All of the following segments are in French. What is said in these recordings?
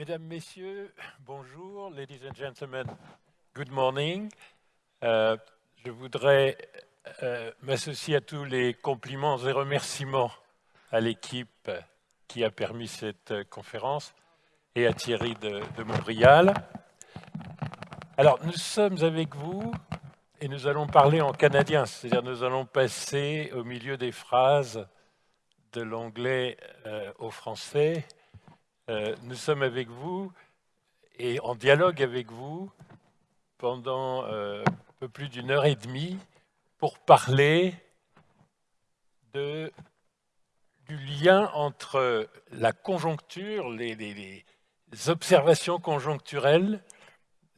Mesdames, Messieurs, bonjour. Ladies and gentlemen, good morning. Euh, je voudrais euh, m'associer à tous les compliments et remerciements à l'équipe qui a permis cette euh, conférence et à Thierry de, Montréal. Alors, nous sommes avec vous et nous allons parler en canadien, c'est-à-dire nous allons passer au milieu des phrases de l'anglais au français. Euh, nous sommes avec vous et en dialogue avec vous pendant euh, un peu plus d'une heure et demie pour parler du lien entre la conjoncture, les, observations conjoncturelles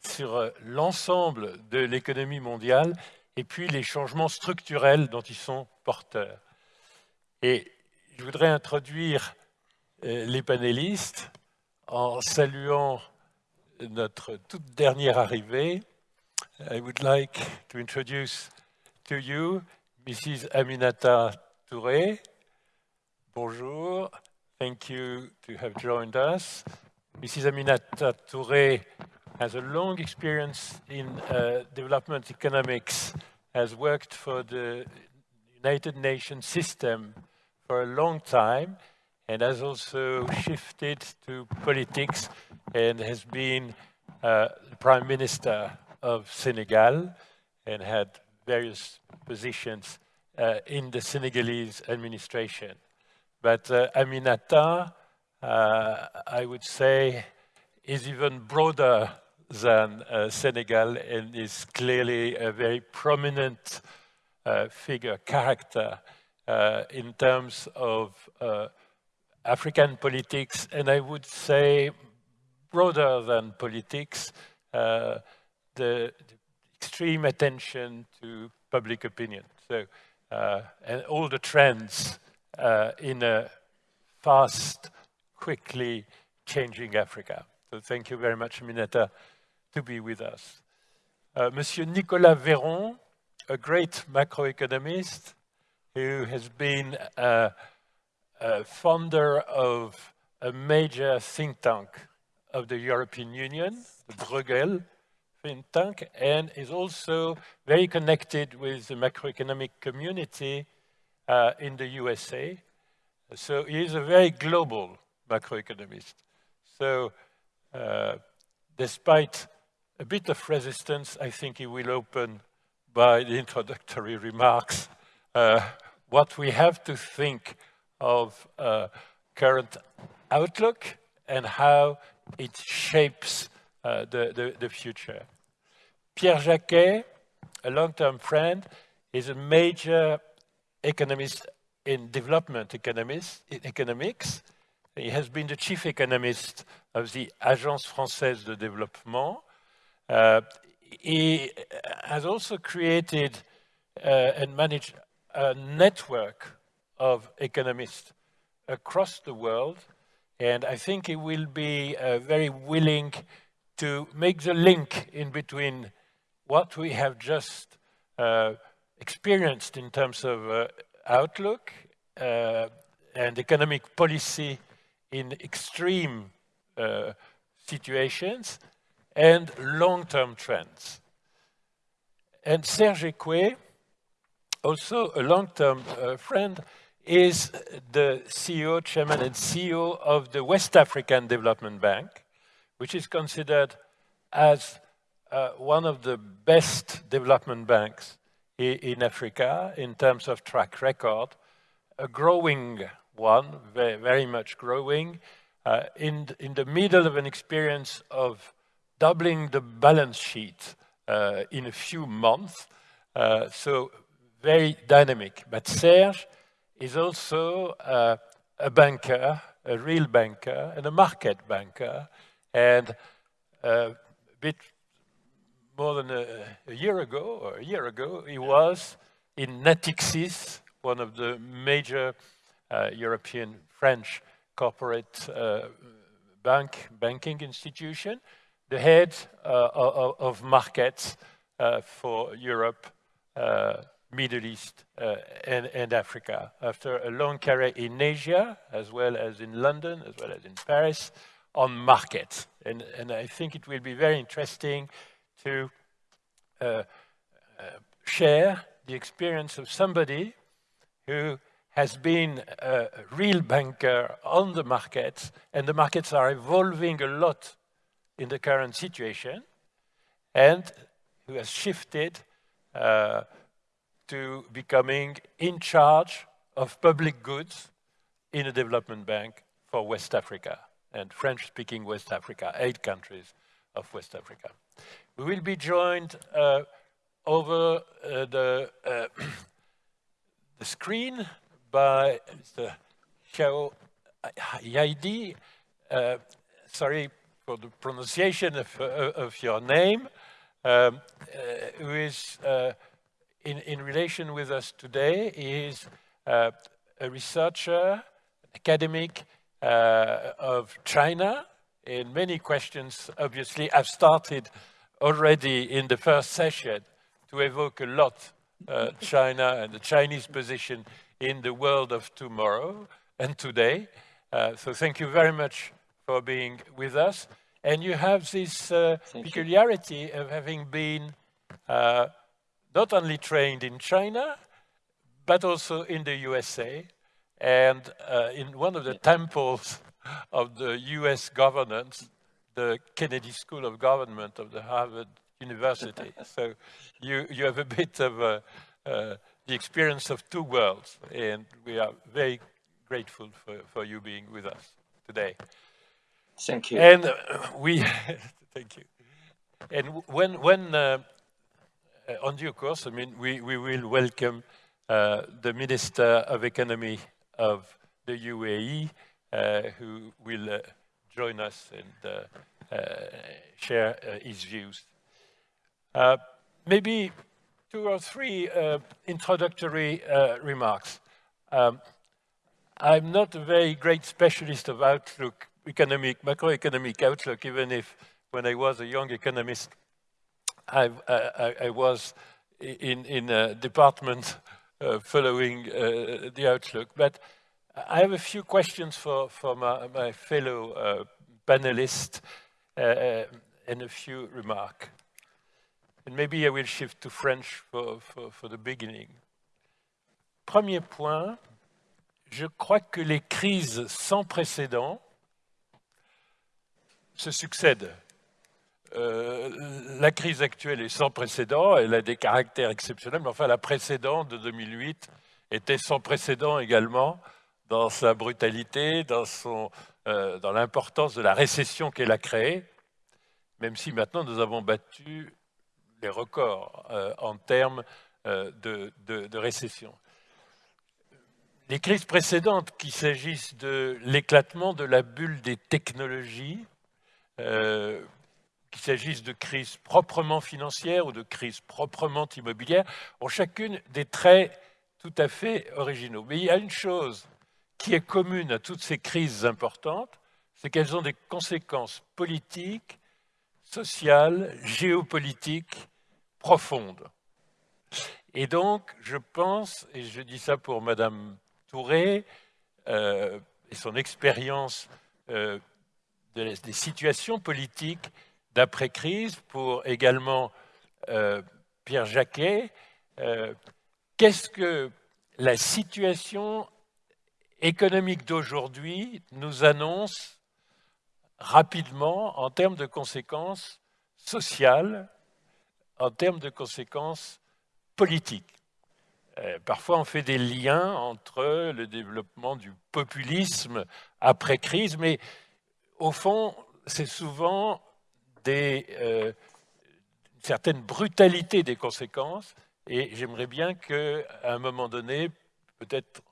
sur l'ensemble de l'économie mondiale et puis les changements structurels dont ils sont porteurs. Et je voudrais introduire euh, les panélistes en saluant notre toute dernière arrivée. I would like to introduce to you Mrs. Aminata Touré. Bonjour. Thank you to have joined us. Mrs. Aminata Touré has a long experience in uh, development economics, has worked for the United Nations system for a long time, and has also shifted to politics and has been uh, the Prime Minister of Senegal and had various positions uh, in the Senegalese administration. But uh, Aminata, uh, I would say, is even broader than uh, Senegal and is clearly a very prominent uh, figure, character in terms of African politics, and I would say broader than politics, uh, the, the, extreme attention to public opinion. So, uh, and all the trends in a fast, quickly changing Africa. So thank you very much, Mineta to be with us. Uh, Monsieur Nicolas Véron, a great macroeconomist who has been a founder of a major think tank of the European Union, the Bruegel think tank, and is also very connected with the macroeconomic community uh, in the USA. So he is a very global macroeconomist. So uh, despite a bit of resistance, I think he will open by the introductory remarks uh, what we have to think of uh, current outlook and how it shapes uh, the, the, the, future. Pierre Jacquet, a long-term friend, is a major economist in development economics. He has been the chief economist of the Agence Française de Développement, uh, he has also created uh, and managed a network of economists across the world, and I think he will be uh, very willing to make the link in between what we have just uh, experienced in terms of uh, outlook uh, and economic policy in extreme situations and long-term trends. And Serge Ekwe, also a long-term uh, friend, is the CEO, chairman and CEO of the West African Development Bank, which is considered as uh, one of the best development banks in Africa in terms of track record, a growing one, very, very much growing, uh, in, in the middle of an experience of doubling the balance sheet uh, in a few months. Uh, so very dynamic. But Serge is also uh, a banker, a real banker, and a market banker. And uh, a bit more than a, a, year ago, or a year ago, he was in Natixis, one of the major uh, European French corporate uh, bank banking institution, the head uh, of, of, markets uh, for Europe, uh, Middle East, and, and, Africa. After a long career in Asia, as well as in London, as well as in Paris, on markets. And, and I think it will be very interesting to uh, uh, share the experience of somebody who has been a real banker on the markets, and the markets are evolving a lot in the current situation, and who has shifted uh, to becoming in charge of public goods in a development bank for West Africa and French-speaking West Africa, eight countries of West Africa. We will be joined uh, over uh, the, uh, the screen by Mr. Xiao Yaidi. Uh, sorry for the pronunciation of, uh, of your name, um, uh, who is in, in relation with us today. Is a researcher, academic uh, of China. And many questions, obviously, have started already in the first session to evoke a lot uh, China and the Chinese position in the world of tomorrow and today. Uh, so thank you very much for being with us. And you have this uh, peculiarity of having been uh, not only trained in China, but also in the USA, and uh, in one of the temples of the US governance, the Kennedy School of Government of the Harvard University. so you, you have a bit of uh, uh, the experience of two worlds, and we are very grateful for, for you being with us today. Thank you. And uh, we, thank you. And when, when uh, on due course, I mean, we, we will welcome uh, the Minister of Economy of the UAE uh, who will uh, join us and uh, share his views. maybe two or three introductory remarks. Um, I'm not a very great specialist of outlook, economic, macroeconomic outlook, even if when I was a young economist, I, I, I was in, in a department uh, following uh, the outlook. But I have a few questions for, for my, my fellow uh, panelists and a few remarks. And maybe I will shift to French for, for, for the beginning. Premier point, je crois que les crises sans précédent se succèdent la crise actuelle est sans précédent, elle a des caractères exceptionnels, mais enfin la précédente de 2008 était sans précédent également dans sa brutalité, dans, euh, dans l'importance de la récession qu'elle a créée, même si maintenant nous avons battu les records euh, en termes de, récession. Les crises précédentes, qu'il s'agisse de l'éclatement de la bulle des technologies, qu'il s'agisse de crises proprement financières ou de crises proprement immobilières, ont chacune des traits tout à fait originaux. Mais il y a une chose qui est commune à toutes ces crises importantes, c'est qu'elles ont des conséquences politiques, sociales, géopolitiques profondes. Et donc, je pense, et je dis ça pour Madame Touré, euh, et son expérience euh, des situations politiques d'après-crise, pour également euh, Pierre Jacquet. Euh, qu'est-ce que la situation économique d'aujourd'hui nous annonce rapidement en termes de conséquences sociales, en termes de conséquences politiques? Euh, Parfois, on fait des liens entre le développement du populisme après-crise, mais au fond, c'est souvent des, euh, certaine brutalité des conséquences. Et j'aimerais bien qu'à un moment donné, peut-être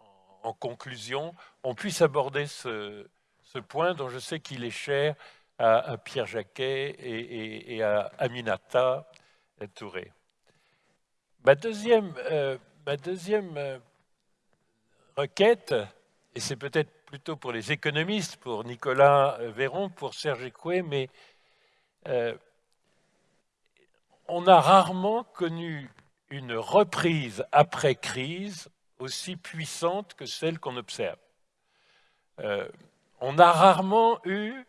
en conclusion, on puisse aborder ce, point dont je sais qu'il est cher à, Pierre Jacquet et, à Aminata Touré. Ma deuxième, euh, ma deuxième euh, requête, et c'est peut-être plutôt pour les économistes, pour Nicolas Véron, pour Serge Écoué, mais euh, on a rarement connu une reprise après crise aussi puissante que celle qu'on observe. Euh, on a rarement eu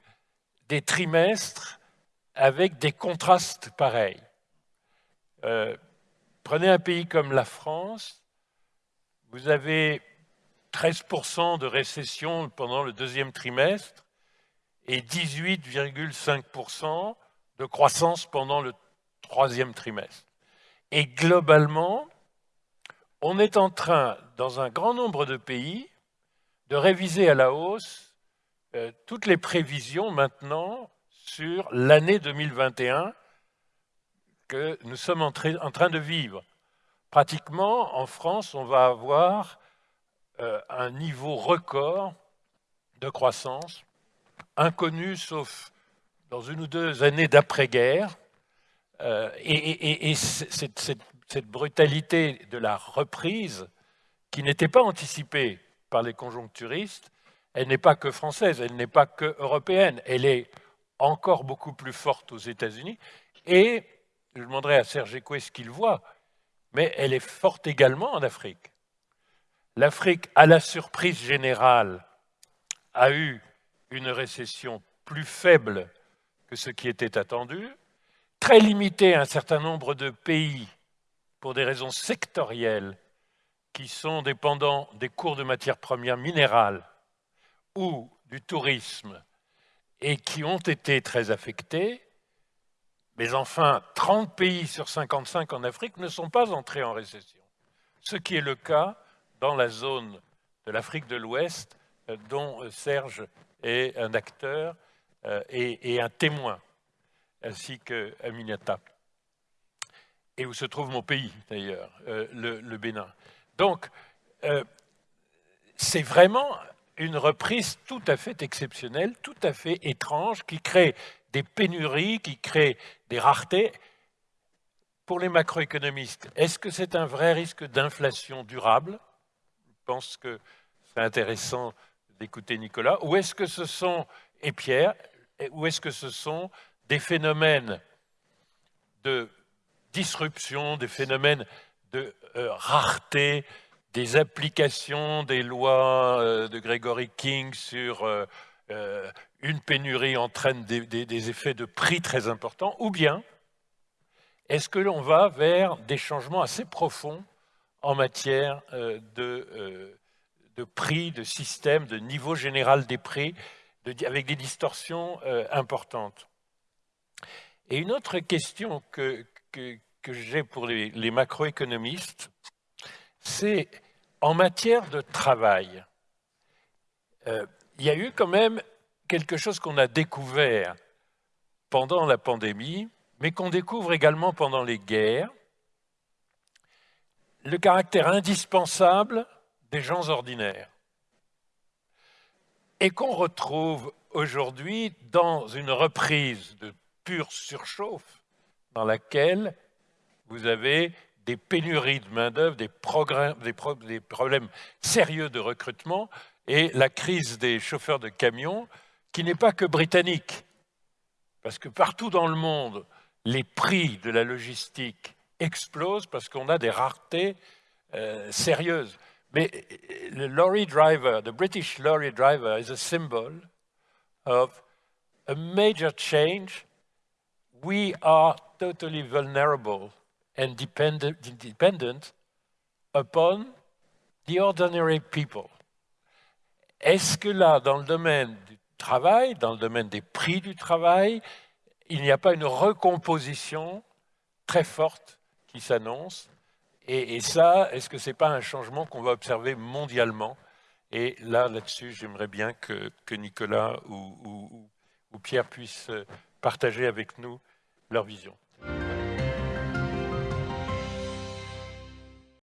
des trimestres avec des contrastes pareils. Euh, prenez un pays comme la France, vous avez 13% de récession pendant le deuxième trimestre et 18,5% de croissance pendant le troisième trimestre. Et globalement, on est en train, dans un grand nombre de pays, de réviser à la hausse euh, toutes les prévisions maintenant sur l'année 2021 que nous sommes en, train de vivre. Pratiquement, en France, on va avoir euh, un niveau record de croissance, inconnu sauf dans une ou deux années d'après-guerre. Euh, et, cette, brutalité de la reprise, qui n'était pas anticipée par les conjoncturistes, elle n'est pas que française, elle n'est pas que européenne, elle est encore beaucoup plus forte aux États-Unis. Et je demanderai à Serge Écoué ce qu'il voit, mais elle est forte également en Afrique. L'Afrique, à la surprise générale, a eu une récession plus faible que ce qui était attendu, très limitée à un certain nombre de pays pour des raisons sectorielles qui sont dépendants des cours de matières premières minérales ou du tourisme et qui ont été très affectés, mais enfin 30 pays sur 55 en Afrique ne sont pas entrés en récession, ce qui est le cas dans la zone de l'Afrique de l'Ouest euh, dont euh, Serge est un acteur euh, et, un témoin, ainsi que Aminata, et où se trouve mon pays d'ailleurs, le, Bénin. Donc, c'est vraiment une reprise tout à fait exceptionnelle, tout à fait étrange, qui crée des pénuries, qui crée des raretés. Pour les macroéconomistes, est-ce que c'est un vrai risque d'inflation durable? Je pense que c'est intéressant d'écouter Nicolas. Ou est-ce que ce sont, et Pierre, ou est-ce que ce sont des phénomènes de disruption, des phénomènes de euh, rareté, des applications des lois euh, de Gregory King sur euh, une pénurie entraîne des, effets de prix très importants, ou bien est-ce que l'on va vers des changements assez profonds en matière de prix, de système, de niveau général des prix, avec des distorsions importantes Et une autre question que, j'ai pour les, les macroéconomistes, c'est en matière de travail. Euh, il y a eu quand même quelque chose qu'on a découvert pendant la pandémie, mais qu'on découvre également pendant les guerres, le caractère indispensable des gens ordinaires, et qu'on retrouve aujourd'hui dans une reprise de pure surchauffe dans laquelle vous avez des pénuries de main-d'œuvre, des, problèmes sérieux de recrutement et la crise des chauffeurs de camions qui n'est pas que britannique. Parce que partout dans le monde, les prix de la logistique explosent parce qu'on a des raretés euh, sérieuses. Le lorry driver, the British lorry driver is a symbol of a major change. We are totally vulnerable and dependent, dependent upon the ordinary people. Est-ce que là, dans le domaine du travail, dans le domaine des prix du travail, il n'y a pas une recomposition très forte qui s'annonce et, ça, est-ce que ce n'est pas un changement qu'on va observer mondialement? Et là, là-dessus, j'aimerais bien que, Nicolas ou, ou, ou Pierre puissent partager avec nous leur vision.